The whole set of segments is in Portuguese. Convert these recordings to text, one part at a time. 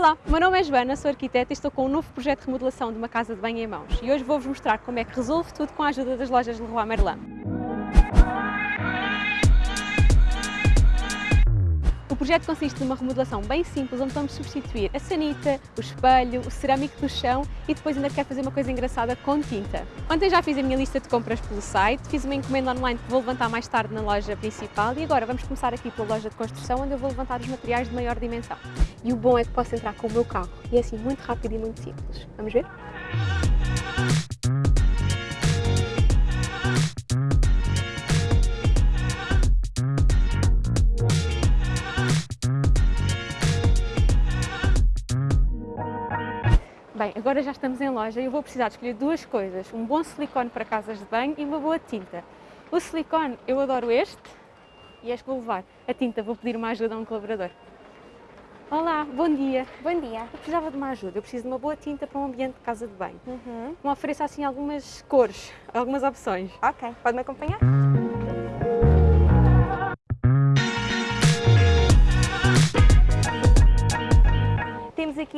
Olá, meu nome é Joana, sou arquiteta e estou com um novo projeto de remodelação de uma casa de banho em mãos. E hoje vou-vos mostrar como é que resolvo tudo com a ajuda das lojas Leroy Merlin. Projeto consiste numa remodelação bem simples, onde vamos substituir a sanita, o espelho, o cerâmico do chão e depois ainda quero fazer uma coisa engraçada com tinta. Ontem já fiz a minha lista de compras pelo site, fiz uma encomenda online que vou levantar mais tarde na loja principal e agora vamos começar aqui pela loja de construção, onde eu vou levantar os materiais de maior dimensão. E o bom é que posso entrar com o meu carro e é assim muito rápido e muito simples. Vamos ver? Bem, agora já estamos em loja e eu vou precisar de escolher duas coisas. Um bom silicone para casas de banho e uma boa tinta. O silicone, eu adoro este e este vou levar. A tinta, vou pedir uma ajuda a um colaborador. Olá, bom dia. Bom dia. Eu precisava de uma ajuda. Eu preciso de uma boa tinta para um ambiente de casa de banho. Uhum. Me ofereça assim algumas cores, algumas opções. Ok, pode-me acompanhar?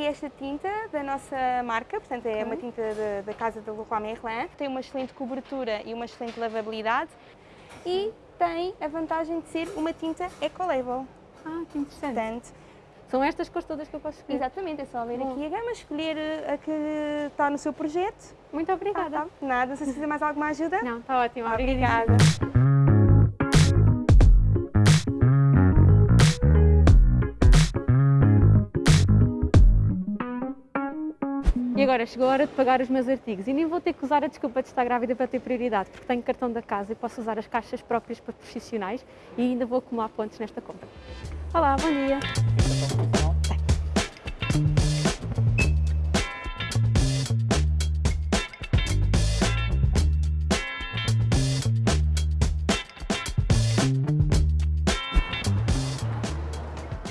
Aqui esta tinta da nossa marca, portanto é uma tinta de- da casa da Leroy Merlin. Tem uma excelente cobertura e uma excelente lavabilidade e tem a vantagem de ser uma tinta eco-label. Ah, que interessante. Portanto, São estas cores todas que eu posso escolher. exatamente, é só ler Bom. aqui a gama, escolher a que está no seu projeto. Muito obrigada. Ah, tá. Nada, se precisa mais alguma ajuda. Não, está ótimo. Obrigada. E agora chegou a hora de pagar os meus artigos e nem vou ter que usar a desculpa de estar grávida para ter prioridade, porque tenho cartão da casa e posso usar as caixas próprias para profissionais e ainda vou acumular pontos nesta compra. Olá, bom dia.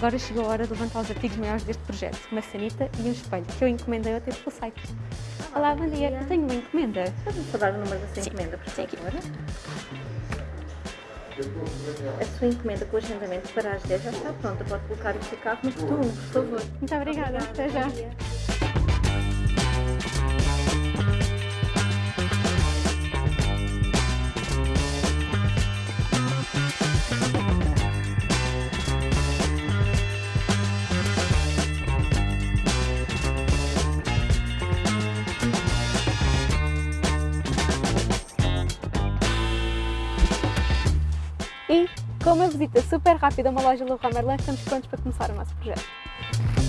Agora chegou a hora de levantar os artigos maiores deste projeto, uma sanita e um espelho, que eu encomendei ontem pelo site. Olá, bom dia. Eu tenho uma encomenda. Pode-me dar o número da sua encomenda, por favor? A sua encomenda com o agendamento para as 10 já está pronta. Pode colocar o seu carro no futuro, por favor. Muito obrigada. Até já. E, com uma visita super rápida a uma loja Leroy Merlin, estamos prontos para começar o nosso projeto.